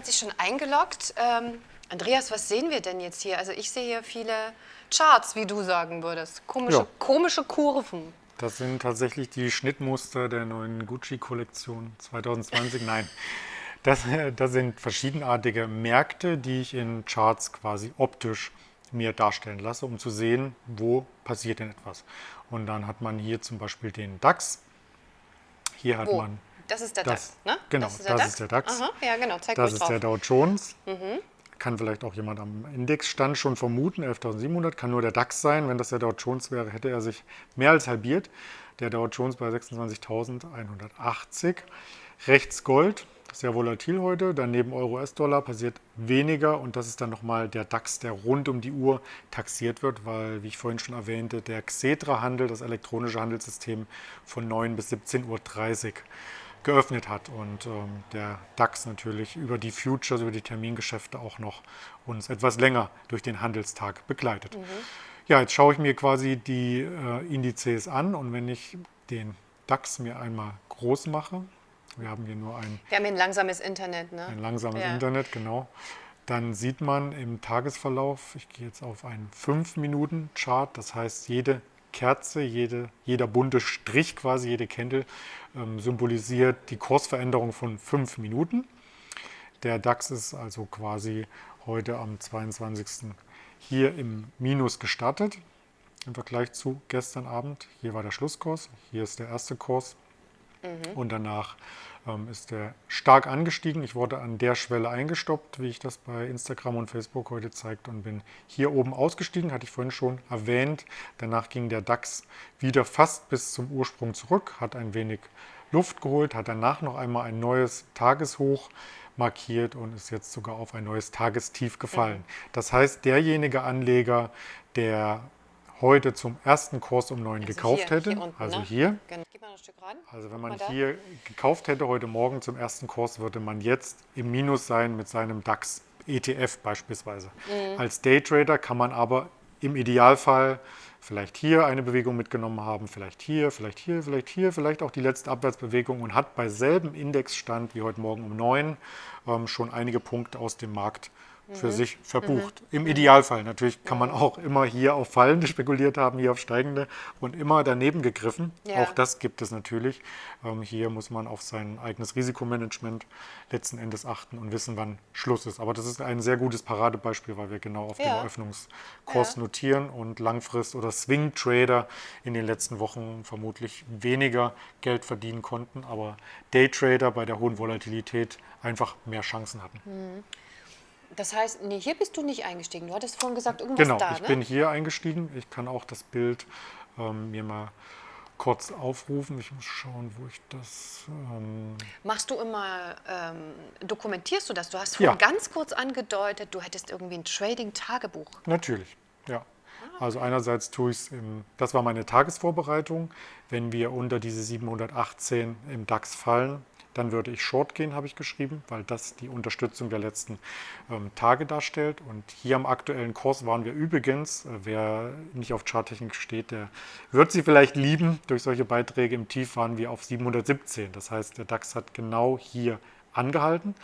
Hat sich schon eingeloggt. Ähm, Andreas, was sehen wir denn jetzt hier? Also ich sehe hier viele Charts, wie du sagen würdest. Komische, Ja. komische Kurven. Das sind tatsächlich die Schnittmuster der neuen Gucci-Kollektion 2020. Nein, das, das sind verschiedenartige Märkte, die ich in Charts quasi optisch mir darstellen lasse, um zu sehen, wo passiert denn etwas. Und dann hat man hier zum Beispiel den DAX. Hier hat Wo? man, Das ist der Das- DAX, ne? genau, das ist das ist der DAX. Aha, ja, genau, zeig das ist drauf. der Dow Jones. Mhm. Kann vielleicht auch jemand am Indexstand schon vermuten, 11.700, kann nur der DAX sein. Wenn das der Dow Jones wäre, hätte er sich mehr als halbiert. Der Dow Jones bei 26.180. Rechts Gold, sehr volatil heute. Daneben Euro-US-Dollar passiert weniger und das ist dann nochmal der DAX, der rund um die Uhr taxiert wird, weil, wie ich vorhin schon erwähnte, der Xetra-Handel, das elektronische Handelssystem, von 9 bis 17.30 Uhr geöffnet hat und ähm, der DAX natürlich über die Futures, über die Termingeschäfte auch noch uns etwas länger durch den Handelstag begleitet. Ja, jetzt schaue ich mir quasi die äh, Indizes an und wenn ich den DAX mir einmal groß mache, wir haben hier nur ein, Wir haben hier ein langsames Internet, ne? ein langsames Ja. Internet, genau, dann sieht man im Tagesverlauf, ich gehe jetzt auf einen 5-Minuten-Chart, das heißt jede Kerze, jede, jeder bunte Strich quasi, jede Candle ähm, symbolisiert die Kursveränderung von 5 Minuten. Der DAX ist also quasi heute am 22. hier im Minus gestartet im Vergleich zu gestern Abend. Hier war der Schlusskurs, hier ist der erste Kurs und danach ist der stark angestiegen. Ich wurde an der Schwelle eingestoppt, wie ich das bei Instagram und Facebook heute zeigt und bin hier oben ausgestiegen, hatte ich vorhin schon erwähnt. Danach ging der DAX wieder fast bis zum Ursprung zurück, hat ein wenig Luft geholt, hat danach noch einmal ein neues Tageshoch markiert und ist jetzt sogar auf ein neues Tagestief gefallen. Das heißt, derjenige Anleger, der heute zum ersten Kurs um 9 Also gekauft hier, hätte, hier unten, also ne? hier, Genau. Mal noch ein Stück ran. also wenn man da. hier gekauft hätte heute Morgen zum ersten Kurs, würde man jetzt im Minus sein mit seinem DAX ETF beispielsweise. Mhm. Als Daytrader kann man aber im Idealfall vielleicht hier eine Bewegung mitgenommen haben, vielleicht hier, vielleicht hier, vielleicht hier, vielleicht auch die letzte Abwärtsbewegung und hat bei selben Indexstand wie heute Morgen um 9 ähm, schon einige Punkte aus dem Markt für sich verbucht. Im Idealfall. Natürlich kann man auch immer hier auf fallende spekuliert haben, hier auf steigende und immer daneben gegriffen. Ja. Auch das gibt es natürlich. Ähm, hier muss man auf sein eigenes Risikomanagement letzten Endes achten und wissen, wann Schluss ist. Aber das ist ein sehr gutes Paradebeispiel, weil wir genau auf Ja. den Eröffnungskurs Ja. notieren und Langfrist- oder Swing-Trader in den letzten Wochen vermutlich weniger Geld verdienen konnten, aber Daytrader bei der hohen Volatilität einfach mehr Chancen hatten. Das heißt, nee, hier bist du nicht eingestiegen. Du hattest vorhin gesagt, irgendwas Genau, da, ich ne? bin hier eingestiegen. Ich kann auch das Bild ähm, mir mal kurz aufrufen. Ich muss schauen, wo ich das. Ähm, Machst du immer, ähm, dokumentierst du das? Du hast Ja. vorhin ganz kurz angedeutet, du hättest irgendwie ein Trading-Tagebuch. natürlich, ja. Also einerseits tue ich es das war meine Tagesvorbereitung. Wenn wir unter diese 718 im DAX fallen, dann würde ich Short gehen, habe ich geschrieben, weil das die Unterstützung der letzten ähm, Tage darstellt. Und hier am aktuellen Kurs waren wir übrigens, äh, wer nicht auf Charttechnik steht, der wird sie vielleicht lieben. Durch solche Beiträge im Tief waren wir auf 717. Das heißt, der DAX hat genau hier angehalten.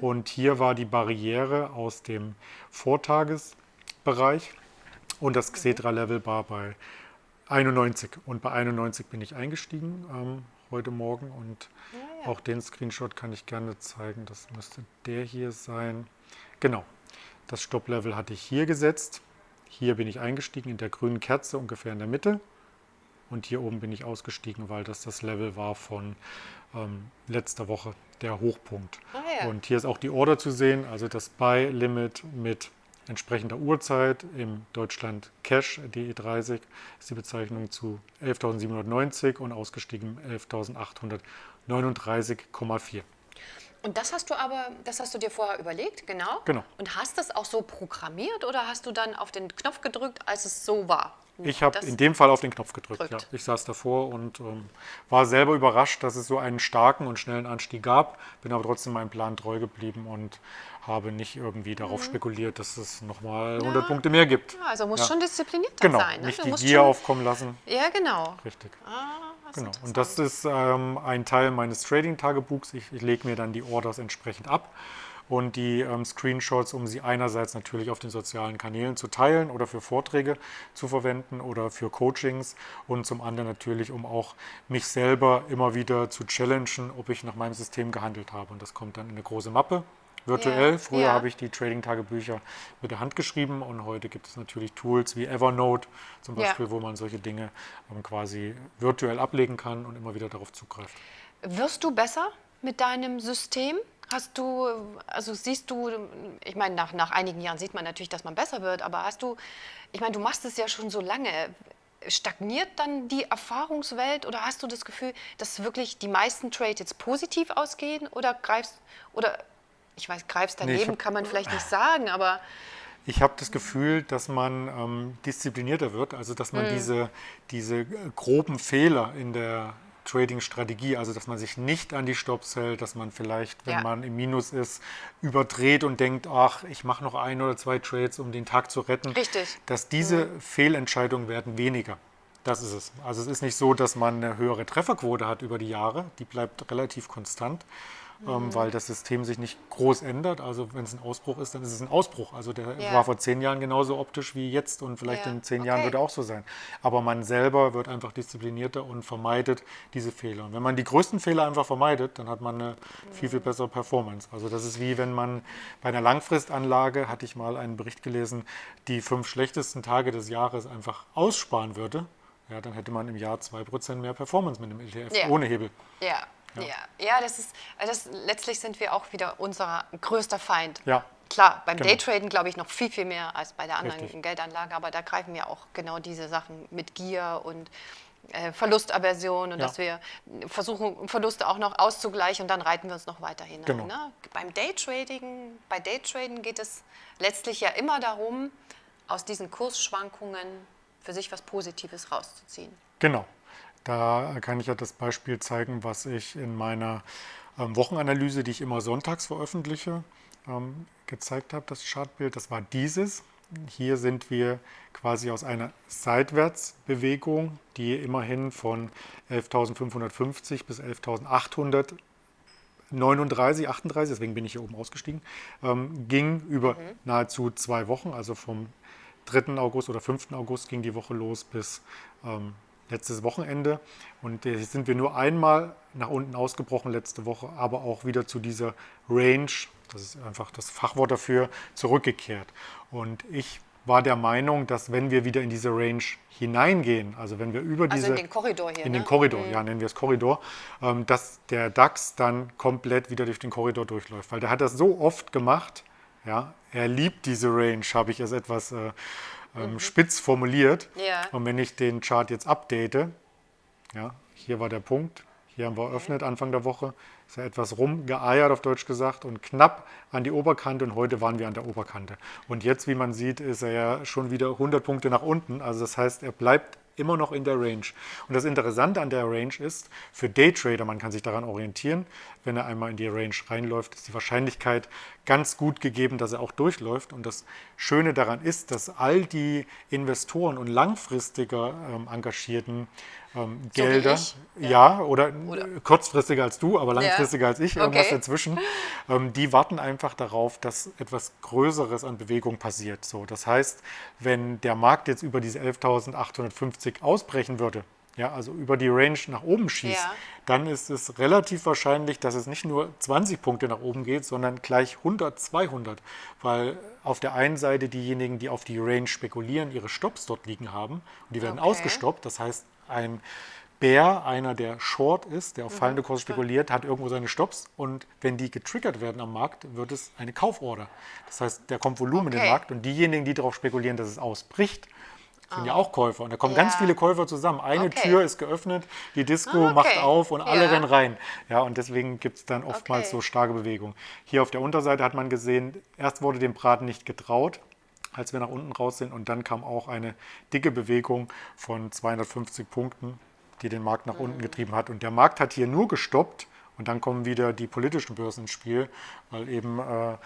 Und hier war die Barriere aus dem Vortagesbereich. Und das Xetra-Level war bei 91. Und bei 91 bin ich eingestiegen ähm, heute Morgen. Und auch den Screenshot kann ich gerne zeigen. Das müsste der hier sein. Genau. Das Stopp-Level hatte ich hier gesetzt. Hier bin ich eingestiegen in der grünen Kerze ungefähr in der Mitte. Und hier oben bin ich ausgestiegen, weil das das Level war von ähm, letzter Woche, der Hochpunkt. Ah, ja. Und hier ist auch die Order zu sehen, also das Buy-Limit mit entsprechender Uhrzeit im Deutschland Cash DE30 ist die Bezeichnung zu 11.790 und ausgestiegen 11.839,4. Und das hast du aber, das hast du dir vorher überlegt, genau? Genau. Und hast das auch so programmiert oder hast du dann auf den Knopf gedrückt, als es so war? Ich habe in dem Fall auf den Knopf gedrückt. Ja. Drückt. Ich saß davor und ähm, war selber überrascht, dass es so einen starken und schnellen Anstieg gab. Bin aber trotzdem meinem Plan treu geblieben und habe nicht irgendwie darauf spekuliert, dass es nochmal 100 Punkte mehr gibt. Ja, also muss Ja. schon diszipliniert Genau, sein. Ne? nicht Du die Gier schon- aufkommen lassen. Ja, genau. Richtig. Ah, ist Genau. Und das ist ähm, ein Teil meines Trading-Tagebuchs. Ich, ich lege mir dann die Orders entsprechend ab und die ähm, Screenshots, um sie einerseits natürlich auf den sozialen Kanälen zu teilen oder für Vorträge zu verwenden oder für Coachings und zum anderen natürlich, um auch mich selber immer wieder zu challengen, ob ich nach meinem System gehandelt habe. Und das kommt dann in eine große Mappe. Virtuell. Ja, Früher ja. habe ich die Trading-Tagebücher mit der Hand geschrieben und heute gibt es natürlich Tools wie Evernote zum Ja. Beispiel, wo man solche Dinge ähm, quasi virtuell ablegen kann und immer wieder darauf zugreift. Wirst du besser mit deinem System? Hast du, also siehst du, ich meine, nach, nach einigen Jahren sieht man natürlich, dass man besser wird, aber hast du, ich meine, du machst es ja schon so lange. Stagniert dann die Erfahrungswelt oder hast du das Gefühl, dass wirklich die meisten Trades jetzt positiv ausgehen oder greifst, oder ich weiß, greifst Nee, daneben hab- kann man vielleicht nicht sagen, aber Ich habe das Gefühl, dass man ähm, disziplinierter wird, also dass Mhm. man diese, diese äh, groben Fehler in der Trading-Strategie, also dass man sich nicht an die Stops hält, dass man vielleicht, wenn Ja. man im Minus ist, überdreht und denkt, ach, ich mache noch ein oder zwei Trades, um den Tag zu retten. Richtig. Dass diese Fehlentscheidungen werden weniger. Das ist es. Also es ist nicht so, dass man eine höhere Trefferquote hat über die Jahre, die bleibt relativ konstant. Mhm. Ähm, weil das System sich nicht groß ändert. Also wenn es ein Ausbruch ist, dann ist es ein Ausbruch. Also der Ja. war vor zehn Jahren genauso optisch wie jetzt und vielleicht Ja, in zehn Jahren okay. wird er auch so sein. Aber man selber wird einfach disziplinierter und vermeidet diese Fehler. Und wenn man die größten Fehler einfach vermeidet, dann hat man eine viel, viel bessere Performance. Also das ist wie wenn man bei einer Langfristanlage, hatte ich mal einen Bericht gelesen, die fünf schlechtesten Tage des Jahres einfach aussparen würde. Ja, dann hätte man im Jahr 2% mehr Performance mit einem ETF Ja. ohne Hebel. ja, ja, ja, das ist, also das, letztlich sind wir auch wieder unser größter Feind. Ja. Klar, beim Genau. Daytraden glaube ich noch viel, viel mehr als bei der anderen Richtig. Geldanlage, aber da greifen wir auch genau diese Sachen mit Gier und äh, Verlustaversion und Ja. dass wir versuchen, Verluste auch noch auszugleichen und dann reiten wir uns noch weiter hinein. Genau. Ne? Beim Daytrading, bei Daytraden geht es letztlich ja immer darum, aus diesen Kursschwankungen für sich was Positives rauszuziehen. Genau. Da kann ich ja das Beispiel zeigen, was ich in meiner ähm, Wochenanalyse, die ich immer sonntags veröffentliche, ähm, gezeigt habe, das Chartbild. Das war dieses. Hier sind wir quasi aus einer Seitwärtsbewegung, die immerhin von 11.550 bis 11.800 39, 38, deswegen bin ich hier oben ausgestiegen, ähm, ging über nahezu zwei Wochen, also vom 3. August oder 5. August ging die Woche los bis ähm, letztes Wochenende. Und jetzt sind wir nur einmal nach unten ausgebrochen letzte Woche, aber auch wieder zu dieser Range, das ist einfach das Fachwort dafür, zurückgekehrt. Und ich war der Meinung, dass wenn wir wieder in diese Range hineingehen, also wenn wir über Also diese in den Korridor hier. in ne? den Korridor, ja, nennen wir es Korridor, ähm, dass der DAX dann komplett wieder durch den Korridor durchläuft. Weil der hat das so oft gemacht, ja, er liebt diese Range, habe ich es etwas äh, ähm, spitz formuliert. Mhm. Ja. Und wenn ich den Chart jetzt update, ja, hier war der Punkt, hier haben wir eröffnet Anfang der Woche, ist ja etwas rumgeeiert auf Deutsch gesagt und knapp an die Oberkante und heute waren wir an der Oberkante. Und jetzt, wie man sieht, ist er ja schon wieder 100 Punkte nach unten, also das heißt, er bleibt immer noch in der Range. Und das Interessante an der Range ist, für Daytrader, man kann sich daran orientieren, wenn er einmal in die Range reinläuft, ist die Wahrscheinlichkeit ganz gut gegeben, dass er auch durchläuft. Und das Schöne daran ist, dass all die Investoren und langfristiger ähm, engagierten ähm, wie Gelder, ich? ja, oder, Oder- kurzfristiger als du, aber langfristiger als ich, irgendwas Okay. dazwischen, ähm, die warten einfach darauf, dass etwas Größeres an Bewegung passiert. So, das heißt, wenn der Markt jetzt über diese 11.850 ausbrechen würde, ja, also über die Range nach oben schießt, Ja. dann ist es relativ wahrscheinlich, dass es nicht nur 20 Punkte nach oben geht, sondern gleich 100, 200, weil auf der einen Seite diejenigen, die auf die Range spekulieren, ihre Stops dort liegen haben und die werden Okay. ausgestoppt. Das heißt, ein Bär, einer, der Short ist, der auf Mhm. fallende Kurse spekuliert, hat irgendwo seine Stops und wenn die getriggert werden am Markt, wird es eine Kauforder. Das heißt, da kommt Volumen in den Okay. Markt und diejenigen, die darauf spekulieren, dass es ausbricht, sind ja auch Käufer. Und da kommen ganz Ah. Ja. viele Käufer zusammen. Eine Okay. Tür ist geöffnet, die Disco Ah, okay. macht auf und alle Ja. rennen rein. Ja, und deswegen gibt es dann oftmals Okay. so starke Bewegung. Hier auf der Unterseite hat man gesehen, erst wurde dem Braten nicht getraut, als wir nach unten raus sind. Und dann kam auch eine dicke Bewegung von 250 Punkten, die den Markt nach unten getrieben hat. Und der Markt hat hier nur gestoppt. Und dann kommen wieder die politischen Börsen ins Spiel, weil eben äh,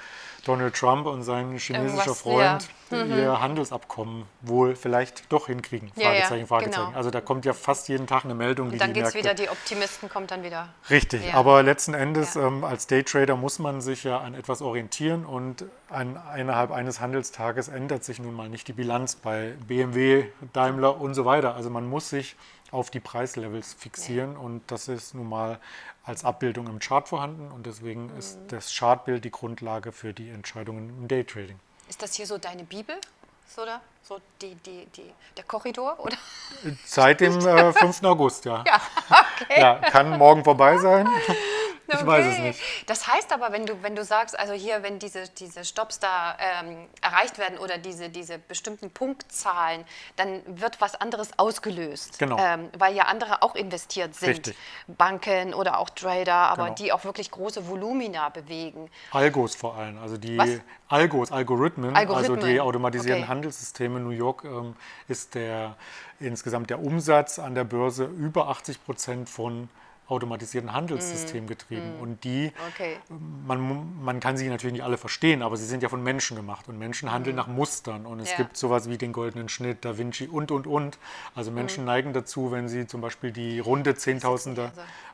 Donald Trump und sein chinesischer Irgendwas, Freund ja. ihr Handelsabkommen wohl vielleicht doch hinkriegen. Ja, ja, Fragezeichen, Fragezeichen. genau. Also da kommt ja fast jeden Tag eine Meldung, die Und dann geht es wieder, die Optimisten kommt dann wieder. Richtig, Ja. aber letzten Endes ähm, als Daytrader muss man sich ja an etwas orientieren und an, innerhalb eines Handelstages ändert sich nun mal nicht die Bilanz bei BMW, Daimler und so weiter. Also man muss sich auf die Preislevels fixieren und das ist nun mal als Abbildung im Chart vorhanden und deswegen ist Mhm. das Chartbild die Grundlage für die Entscheidungen im Daytrading. Ist das hier so deine Bibel? So, oder? So die, die, die, der Korridor, oder? Seit dem äh, 5. August, ja. Ja, okay. ja. Kann morgen vorbei sein. Ich weiß es Okay. nicht. Das heißt aber, wenn du, wenn du sagst, also hier, wenn diese, diese Stops da ähm, erreicht werden oder diese, diese bestimmten Punktzahlen, dann wird was anderes ausgelöst. Genau. Ähm, weil ja andere auch investiert sind. Richtig. Banken oder auch Trader, aber Genau. die auch wirklich große Volumina bewegen. Algos vor allem, also die Was? Algos, Algorithmen, also Algorithmen. die automatisierten Okay. Handelssysteme. New York ähm, ist der insgesamt der Umsatz an der Börse über 80 Prozent von automatisierten Handelssystemen getrieben. Und die, Mm. Okay. man, man kann sie natürlich nicht alle verstehen, aber sie sind ja von Menschen gemacht und Menschen handeln nach Mustern. Und es Mm. Ja. gibt sowas wie den goldenen Schnitt, Da Vinci und, und, und. Also Mm. Menschen neigen dazu, wenn sie zum Beispiel die runde Zehntausender.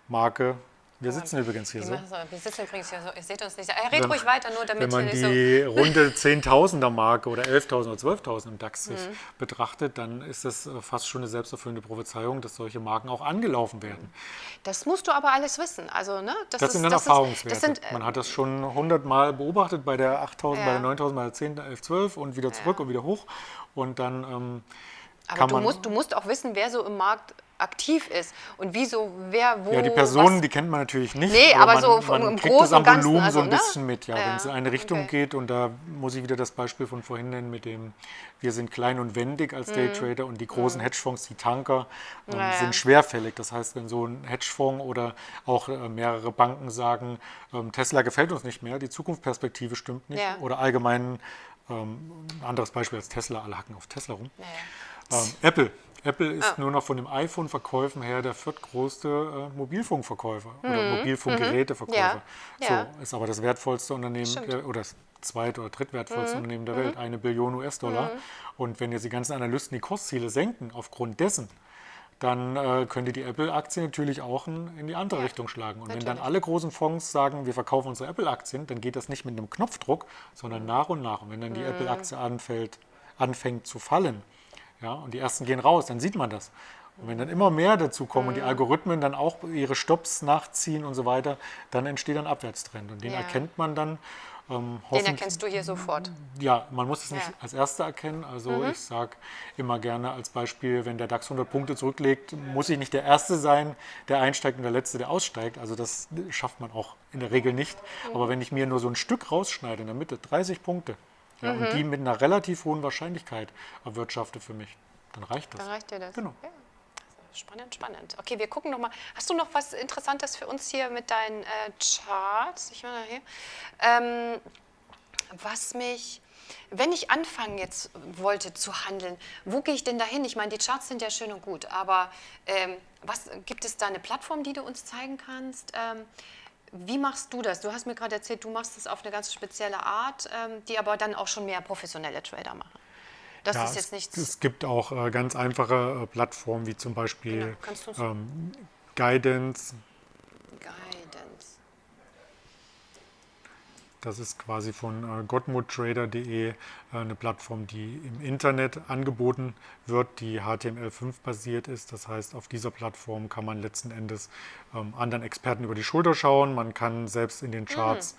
Marke, wir sitzen übrigens hier so. so- Wir sitzen übrigens hier so, ihr seht uns nicht. Er redet Wenn- ruhig weiter, nur Wenn damit man hier nicht die runde Zehntausender Marke oder 11.000 oder 12.000 im DAX sich Mhm. betrachtet, dann ist das äh, fast schon eine selbsterfüllende Prophezeiung, dass solche Marken auch angelaufen werden. so. Das musst du aber alles wissen. Also, ne? Das, ist, sind dann das ist- Erfahrungswerte. Das sind, äh, man hat das schon 100 Mal beobachtet bei der 8.000, bei Ja. der 9.000, bei der 10, 11, 12 und wieder zurück und wieder hoch. Und dann ähm, aber du man... musst, du musst auch wissen, wer so im Markt aktiv ist und wieso, wer wo. ja, die Personen, was, die kennt man natürlich nicht. Nee, aber man, so vom- man im kriegt Großen das am Ganzen, Volumen so also, ein ne? bisschen mit, ja, Ja, wenn es in eine Richtung okay. geht. Und da muss ich wieder das Beispiel von vorhin nennen mit dem, wir sind klein und wendig als Daytrader und die großen Hedgefonds, die Tanker, ähm, Mhm. Ja, ja. sind schwerfällig. Das heißt, wenn so ein Hedgefonds oder auch äh, mehrere Banken sagen, ähm, Tesla gefällt uns nicht mehr, die Zukunftsperspektive stimmt nicht Ja. oder allgemein ähm, ein anderes Beispiel als Tesla, alle hacken auf Tesla rum. Ja, ja. Ähm, Apple. Apple ist Ah. nur noch von den iPhone-Verkäufen her der viertgrößte äh, Mobilfunkverkäufer oder Mobilfunkgeräteverkäufer. Mhm. Ja. So, ist aber das wertvollste Unternehmen der, oder das zweit- oder drittwertvollste Mhm. Unternehmen der Welt, eine Billion US-Dollar. Und wenn jetzt die ganzen Analysten die Kursziele senken aufgrund dessen, dann äh, könnte die Apple-Aktie natürlich auch in, die andere Ja, Richtung schlagen. Und wenn dann natürlich. alle großen Fonds sagen, wir verkaufen unsere Apple-Aktien, dann geht das nicht mit einem Knopfdruck, sondern nach und nach. Und wenn dann Mhm. die Apple-Aktie anfällt, anfängt zu fallen, ja, und die ersten gehen raus, dann sieht man das. Und wenn dann immer mehr dazu kommen und Mhm. die Algorithmen dann auch ihre Stops nachziehen und so weiter, dann entsteht ein Abwärtstrend. Und den Ja. erkennt man dann. Ähm, Den erkennst du hier sofort. ja, man muss es nicht Ja. Mhm. als Erster erkennen. Also ich sage immer gerne als Beispiel, wenn der DAX 100 Punkte zurücklegt, muss ich nicht der Erste sein, der einsteigt und der Letzte, der aussteigt. Also das schafft man auch in der Regel nicht. Mhm. Aber wenn ich mir nur so ein Stück rausschneide in der Mitte, 30 Punkte, ja, Mhm. und die mit einer relativ hohen Wahrscheinlichkeit erwirtschafte für mich, dann reicht das. Dann reicht dir das. Genau. Ja. Spannend, spannend. Okay, wir gucken noch mal. Hast du noch was Interessantes für uns hier mit deinen äh, Charts? Ich meine hier. Ähm, was mich, wenn ich anfangen jetzt wollte zu handeln, wo gehe ich denn dahin? Ich meine, die Charts sind ja schön und gut, aber ähm, was gibt es da eine Plattform, die du uns zeigen kannst? Ähm, wie machst du das? Du hast mir gerade erzählt, du machst das auf eine ganz spezielle Art, ähm, die aber dann auch schon mehr professionelle Trader machen. Das Ja, ist es, jetzt nichts. es gibt auch äh, ganz einfache äh, Plattformen, wie zum Beispiel Genau. Ähm, Guidance. Das ist quasi von äh, gottmuttrader.de äh, eine Plattform, die im Internet angeboten wird, die HTML5 basiert ist. Das heißt, auf dieser Plattform kann man letzten Endes ähm, anderen Experten über die Schulter schauen. Man kann selbst in den Charts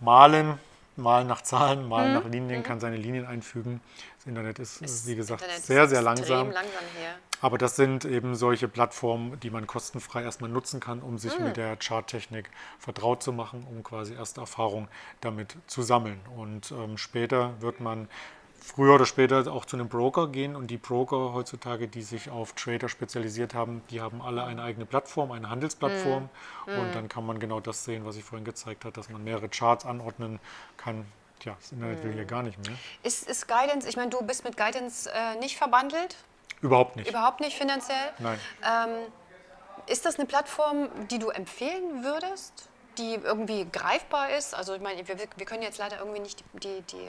malen, malen nach Zahlen, malen nach Linien, kann seine Linien einfügen. Das Internet ist, äh, wie gesagt, Internet ist sehr, sehr langsam. langsam. Aber das sind eben solche Plattformen, die man kostenfrei erstmal nutzen kann, um sich Mhm. mit der Charttechnik vertraut zu machen, um quasi erste Erfahrung damit zu sammeln. Und ähm, später wird man früher oder später auch zu einem Broker gehen und die Broker heutzutage, die sich auf Trader spezialisiert haben, die haben alle eine eigene Plattform, eine Handelsplattform Mhm. und dann kann man genau das sehen, was ich vorhin gezeigt habe, dass man mehrere Charts anordnen kann. Tja, das Internet will Mhm. hier gar nicht mehr. Ist, ist Guidance, ich meine, du bist mit Guidance äh, nicht verbandelt, Überhaupt nicht. überhaupt nicht finanziell. Nein. Ähm, ist das eine Plattform, die du empfehlen würdest? die irgendwie greifbar ist? Also ich meine, wir, wir können jetzt leider irgendwie nicht die, die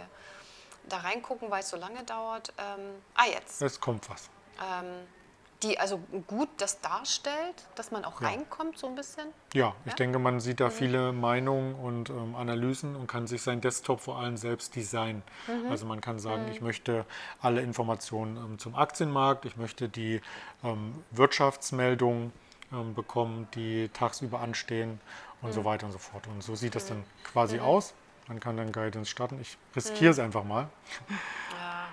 da reingucken, weil es so lange dauert. Ähm, ah, jetzt. Es kommt was. Ähm, die also gut das darstellt, dass man auch Ja. reinkommt so ein bisschen? Ja, ich Ja? denke, man sieht da viele Meinungen und ähm, Analysen und kann sich seinen Desktop vor allem selbst designen. Also man kann sagen, ich möchte alle Informationen ähm, zum Aktienmarkt, ich möchte die ähm, Wirtschaftsmeldungen ähm, bekommen, die tagsüber anstehen und so weiter und so fort. Und so sieht das dann quasi aus. Man kann dann Guidance starten. Ich riskiere es einfach mal Ja.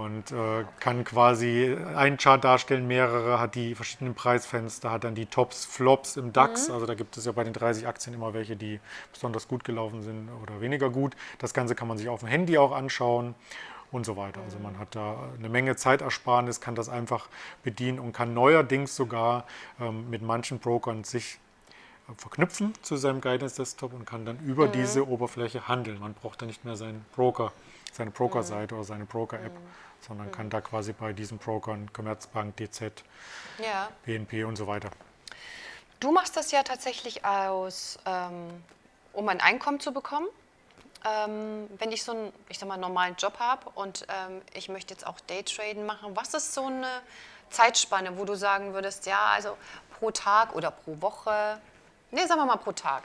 und äh, kann quasi einen Chart darstellen, mehrere, hat die verschiedenen Preisfenster, hat dann die Tops, Flops im DAX. Also da gibt es ja bei den 30 Aktien immer welche, die besonders gut gelaufen sind oder weniger gut. Das Ganze kann man sich auf dem Handy auch anschauen und so weiter. Also man hat da eine Menge Zeitersparnis, kann das einfach bedienen und kann neuerdings sogar ähm, mit manchen Brokern sich verknüpfen zu seinem Guidance Desktop und kann dann über diese Oberfläche handeln. Man braucht dann nicht mehr seinen Broker, seine Broker-Seite oder seine Broker-App, sondern kann da quasi bei diesen Brokern, Commerzbank, DZ, ja. BNP und so weiter. Du machst das ja tatsächlich aus, ähm, um ein Einkommen zu bekommen. Ähm, wenn ich so einen, ich sag mal, normalen Job habe und ähm, ich möchte jetzt auch Daytraden machen, was ist so eine Zeitspanne, wo du sagen würdest, ja, also pro Tag oder pro Woche, nee, sagen wir mal pro Tag,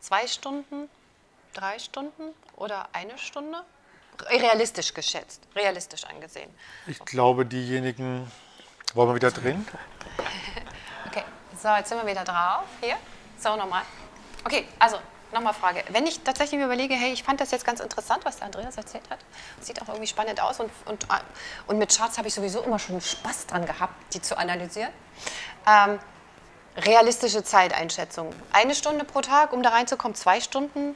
zwei Stunden, drei Stunden oder eine Stunde? Realistisch geschätzt, realistisch angesehen. Ich glaube, diejenigen, wollen wir wieder drehen? Okay, so, jetzt sind wir wieder drauf. Hier, so nochmal. Okay, also nochmal Frage. Wenn ich tatsächlich mir überlege, hey, ich fand das jetzt ganz interessant, was der Andreas erzählt hat. Sieht auch irgendwie spannend aus und, und, und mit Charts habe ich sowieso immer schon Spaß dran gehabt, die zu analysieren. Ähm, realistische Zeiteinschätzung. Eine Stunde pro Tag, um da reinzukommen, zwei Stunden,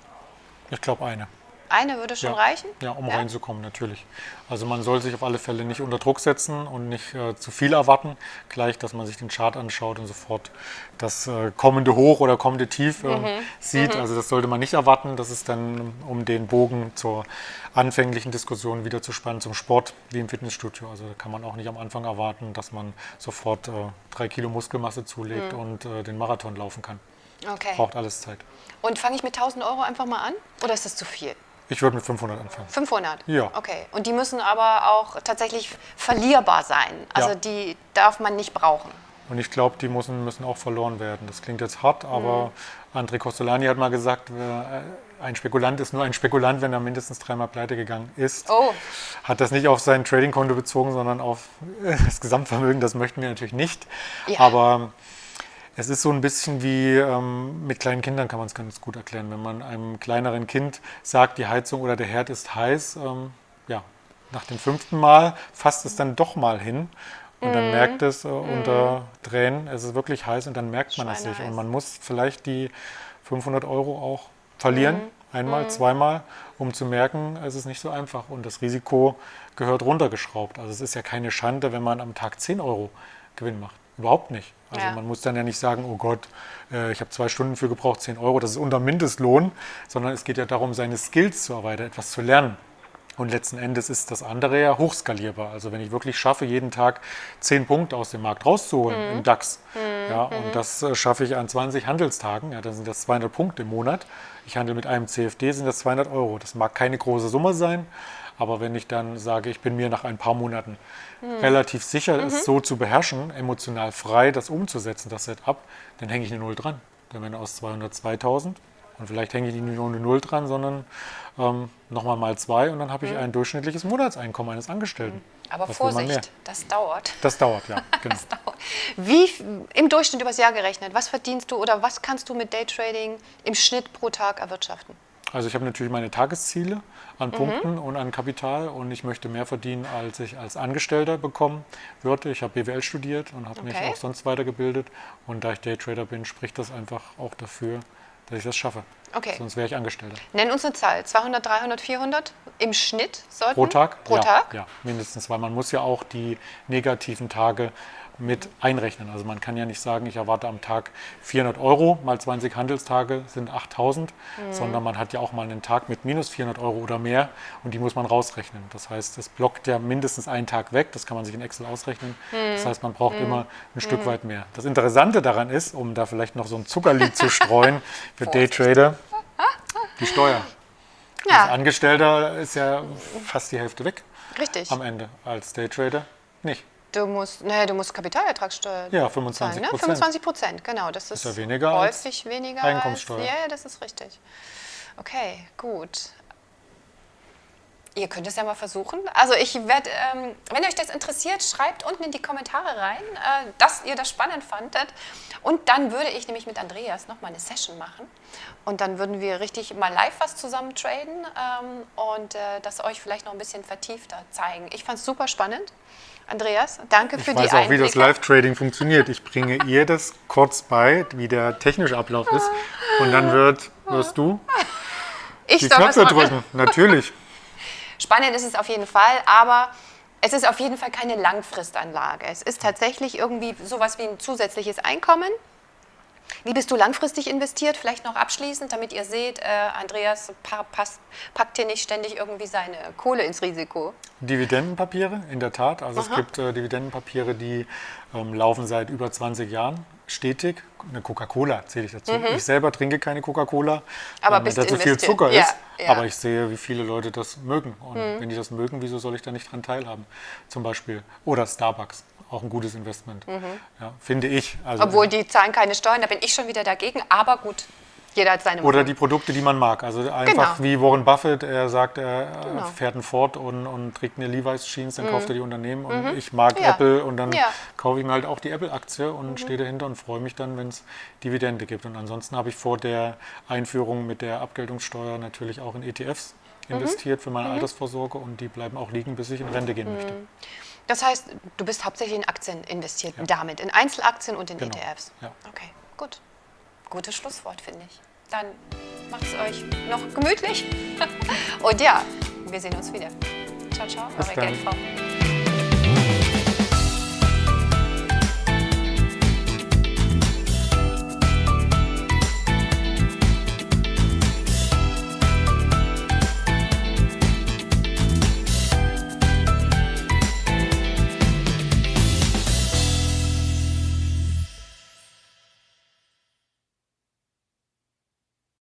Ich glaube eine. Eine würde schon ja. reichen? Ja, um reinzukommen, natürlich. Also man soll sich auf alle Fälle nicht unter Druck setzen und nicht äh, zu viel erwarten. Gleich, dass man sich den Chart anschaut und sofort das äh, kommende Hoch oder kommende Tief äh, sieht. Also das sollte man nicht erwarten. Das ist dann, um den Bogen zur anfänglichen Diskussion wieder zu spannen zum Sport, wie im Fitnessstudio. Also da kann man auch nicht am Anfang erwarten, dass man sofort äh, drei Kilo Muskelmasse zulegt und äh, den Marathon laufen kann. Okay. Braucht alles Zeit. Und fange ich mit 1000 Euro einfach mal an? Oder ist das zu viel? Ich würde mit 500 anfangen. 500? Ja. Okay. Und die müssen aber auch tatsächlich verlierbar sein. Also Ja. die darf man nicht brauchen. Und ich glaube, die müssen, müssen auch verloren werden. Das klingt jetzt hart, aber André Costolani hat mal gesagt, äh, ein Spekulant ist nur ein Spekulant, wenn er mindestens dreimal pleite gegangen ist. Oh, Hat das nicht auf sein Tradingkonto bezogen, sondern auf das Gesamtvermögen. Das möchten wir natürlich nicht. Ja. Aber es ist so ein bisschen wie ähm, mit kleinen Kindern kann man es ganz gut erklären. Wenn man einem kleineren Kind sagt, die Heizung oder der Herd ist heiß, ähm, ja, nach dem fünften Mal fasst es dann doch mal hin und Mhm. dann merkt es äh, unter Tränen, es ist wirklich heiß und dann merkt man es. Schweineheiß. Und man muss vielleicht die 500 Euro auch verlieren, Mhm. einmal, zweimal, um zu merken, es ist nicht so einfach und das Risiko gehört runtergeschraubt. Also es ist ja keine Schande, wenn man am Tag 10 Euro Gewinn macht. Überhaupt nicht. Also Ja. man muss dann ja nicht sagen, oh Gott, äh, ich habe zwei Stunden für gebraucht, 10 Euro, das ist unter Mindestlohn, sondern es geht ja darum, seine Skills zu erweitern, etwas zu lernen. Und letzten Endes ist das andere ja hochskalierbar. Also wenn ich wirklich schaffe, jeden Tag 10 Punkte aus dem Markt rauszuholen im DAX, ja, und das äh, schaffe ich an 20 Handelstagen, ja, dann sind das 200 Punkte im Monat. Ich handle mit einem CFD, sind das 200 Euro. Das mag keine große Summe sein, aber wenn ich dann sage, ich bin mir nach ein paar Monaten relativ sicher, es so zu beherrschen, emotional frei das umzusetzen, das Setup, dann hänge ich eine Null dran. Dann wären aus 200 2000 und vielleicht hänge ich nicht nur eine Null dran, sondern ähm, nochmal mal zwei und dann habe ich ein durchschnittliches Monatseinkommen eines Angestellten. aber Was? Vorsicht, das dauert. Das dauert, ja. Genau. Wie f- im Durchschnitt übers Jahr gerechnet, was verdienst du oder was kannst du mit Daytrading im Schnitt pro Tag erwirtschaften? Also ich habe natürlich meine Tagesziele Mhm. an Punkten und an Kapital und ich möchte mehr verdienen, als ich als Angestellter bekommen würde. Ich habe BWL studiert und habe mich Okay. auch sonst weitergebildet und da ich Daytrader bin, spricht das einfach auch dafür, dass ich das schaffe. Okay. Sonst wäre ich Angestellter. Nenn uns eine Zahl, 200, 300, 400 im Schnitt sollten? Pro Tag? Pro ja, Tag? Ja, mindestens, weil man muss ja auch die negativen Tage mit einrechnen. Also man kann ja nicht sagen, ich erwarte am Tag 400 Euro, mal 20 Handelstage sind 8000, mhm. sondern man hat ja auch mal einen Tag mit minus 400 Euro oder mehr und die muss man rausrechnen. Das heißt, es blockt ja mindestens einen Tag weg, das kann man sich in Excel ausrechnen. Mhm. Das heißt, man braucht mhm. immer ein Stück mhm. weit mehr. Das Interessante daran ist, um da vielleicht noch so ein Zuckerlied zu streuen für Daytrader, die Steuer. Ja. Als Angestellter ist ja fast die Hälfte weg. Richtig. Am Ende. Als Daytrader nicht. Du musst, nee, du musst Kapitalertragssteuer Ja, 25 Prozent. Ne? 25 Prozent, genau. Das ist, ist ja weniger häufig weniger Einkommenssteuer. Als, ja, das ist richtig. Okay, gut. Ihr könnt es ja mal versuchen. Also ich werde, ähm, wenn euch das interessiert, schreibt unten in die Kommentare rein, äh, dass ihr das spannend fandet. Und dann würde ich nämlich mit Andreas nochmal eine Session machen. Und dann würden wir richtig mal live was zusammen traden ähm, und äh, das euch vielleicht noch ein bisschen vertiefter zeigen. Ich fand es super spannend. Andreas, danke für die Ich weiß auch, wie das Live-Trading funktioniert. Ich bringe ihr das kurz bei, wie der technische Ablauf ist. Und dann wird, wirst du ich die Knöpfe drücken. Natürlich. Spannend ist es auf jeden Fall, aber es ist auf jeden Fall keine Langfristanlage. Es ist tatsächlich irgendwie sowas wie ein zusätzliches Einkommen. Wie bist du langfristig investiert? Vielleicht noch abschließend, damit ihr seht, äh, Andreas passt, packt hier nicht ständig irgendwie seine Kohle ins Risiko. Dividendenpapiere, in der Tat. Also Aha. es gibt äh, Dividendenpapiere, die ähm, laufen seit über 20 Jahren stetig. Eine Coca-Cola zähle ich dazu. Mhm. Ich selber trinke keine Coca-Cola, weil da zu viel Zucker ja, ist. Ja. Aber ich sehe, wie viele Leute das mögen. Und mhm. wenn die das mögen, wieso soll ich da nicht dran teilhaben? Zum Beispiel. Oder Starbucks auch ein gutes Investment, mhm. ja, finde ich. Also, Obwohl die zahlen keine Steuern, da bin ich schon wieder dagegen, aber gut. Jeder hat seine Oder die Produkte, die man mag. Also einfach genau. wie Warren Buffett, er sagt, er genau. fährt ein Ford und, und trägt eine Levi's Jeans, dann mhm. kauft er die Unternehmen. Und mhm. ich mag ja. Apple und dann ja. kaufe ich mir halt auch die Apple-Aktie und mhm. stehe dahinter und freue mich dann, wenn es Dividende gibt. Und ansonsten habe ich vor der Einführung mit der Abgeltungssteuer natürlich auch in ETFs mhm. investiert für meine mhm. Altersvorsorge und die bleiben auch liegen, bis ich in Rente gehen möchte. Mhm. Das heißt, du bist hauptsächlich in Aktien investiert, ja. damit, in Einzelaktien und in genau. ETFs. Ja. Okay, gut. Gutes Schlusswort, finde ich. Dann macht es euch noch gemütlich. Und ja, wir sehen uns wieder. Ciao, ciao, Bis eure GNV.